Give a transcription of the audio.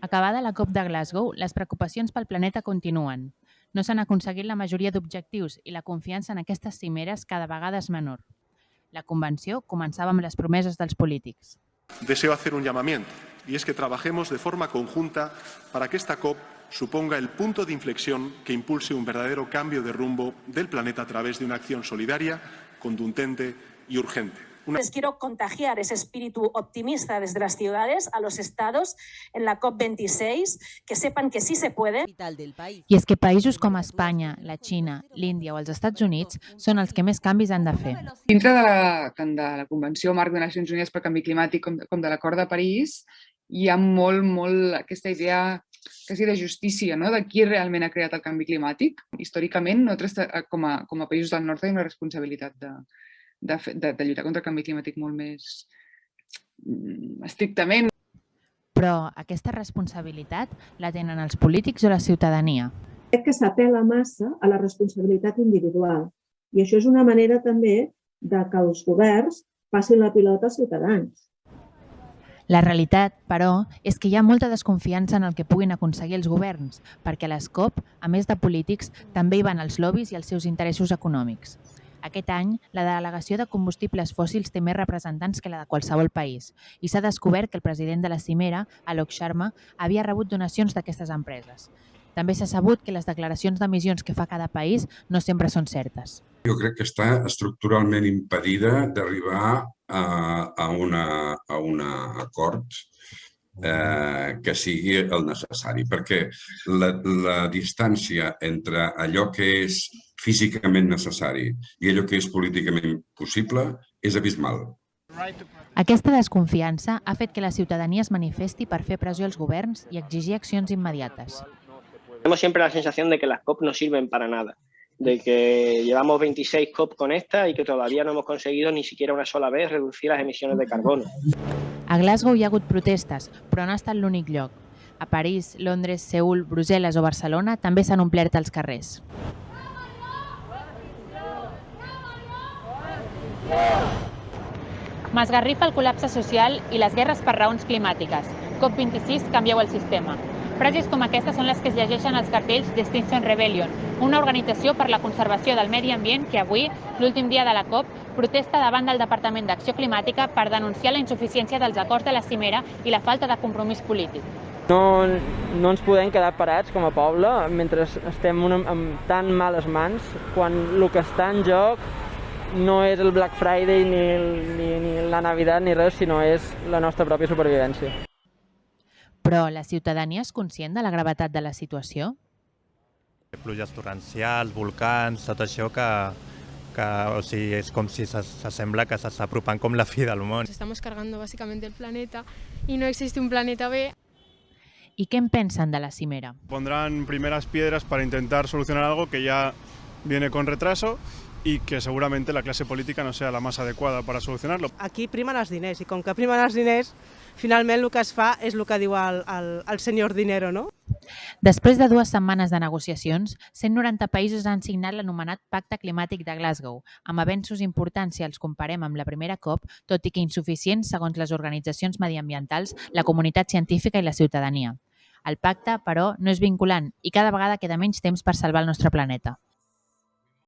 Acabada la COP de Glasgow, les preocupacions pel planeta continuen. No s'han aconseguit la majoria d'objectius i la confiança en aquestes cimeres cada vegada és menor. La convenció començava amb les promeses dels polítics. Deseo hacer un llamamiento y es que trabajemos de forma conjunta para que esta COP suponga el punto de inflexión que impulse un verdadero cambio de rumbo del planeta a través de una acción solidaria, contundente y urgente. Una... Les quiero contagiar ese espíritu optimista desde las ciudades a los estados en la COP26, que sepan que sí se puede. I és que països com Espanya, la Xina, l'Índia o els Estats Units són els que més canvis han de fer. Dintre de la, tant de la Convenció Marc de Nacions Unides per Canvi Climàtic com de, com de l'Acord de París, hi ha molt, molt aquesta idea quasi de justícia, no? de qui realment ha creat el canvi climàtic. Històricament, nosaltres com a, com a països del nord tenim una responsabilitat de, de, de, de lluitar contra el canvi climàtic molt més mm, estrictament. Però aquesta responsabilitat la tenen els polítics o la ciutadania? Crec que s'apela massa a la responsabilitat individual i això és una manera també de que els governs passin la pilota als ciutadans. La realitat, però, és que hi ha molta desconfiança en el que puguin aconseguir els governs, perquè a les COP, a més de polítics, també hi van els lobbies i els seus interessos econòmics. Aquest any, la delegació de combustibles fòssils té més representants que la de qualsevol país i s'ha descobert que el president de la cimera, Alok Sharma, havia rebut donacions d'aquestes empreses. També s'ha sabut que les declaracions d'emissions que fa cada país no sempre són certes. Jo crec que està estructuralment impedida d'arribar a, a, una, a un acord eh, que sigui el necessari, perquè la, la distància entre allò que és físicament necessari i allò que és políticament possible és abismal. Aquesta desconfiança ha fet que la ciutadania es manifesti per fer pressió als governs i exigir accions immediates. Tenemos siempre la sensación de que las COP no sirven para nada, de que llevamos 26 COP con esta y que todavía no hemos conseguido ni siquiera una sola vez reducir las emisiones de carbono. A Glasgow hi ha hagut protestes, però no ha estat l'únic lloc. A París, Londres, Seul, Brussel·les o Barcelona també s'han omplert els carrers. M'esgarrifa el col·lapse social i les guerres per raons climàtiques. COP26, canvieu el sistema. Frases com aquestes són les que es llegeixen als cartells d'Extinction Rebellion, una organització per la conservació del medi ambient que avui, l'últim dia de la COP, protesta davant del Departament d'Acció Climàtica per denunciar la insuficiència dels acords de la cimera i la falta de compromís polític. No, no ens podem quedar parats com a poble mentre estem en tan males mans quan el que està en joc no és el Black Friday ni, el, ni, ni la Navidad ni res, sinó és la nostra pròpia supervivència. Però la ciutadania és conscient de la gravetat de la situació? Pluges torrencials, volcans, tot això que, que o sigui, és com si s'assembla que s'està apropant com la fi del món. Estamos cargando básicamente el planeta y no existe un planeta B. ¿Y qué pensan de la cimera? Pondrán primeras piedras para intentar solucionar algo que ya viene con retraso y que seguramente la clase política no sea la más adecuada para solucionarlo. Aquí primen els diners i com que primen els diners, finalment el que es fa és el que diu el, el, el senyor Dinero, no? Després de dues setmanes de negociacions, 190 països han signat l'anomenat Pacte Climàtic de Glasgow, amb avenços importants si els comparem amb la primera COP, tot i que insuficients segons les organitzacions mediambientals, la comunitat científica i la ciutadania. El pacte, però, no és vinculant i cada vegada queda menys temps per salvar el nostre planeta.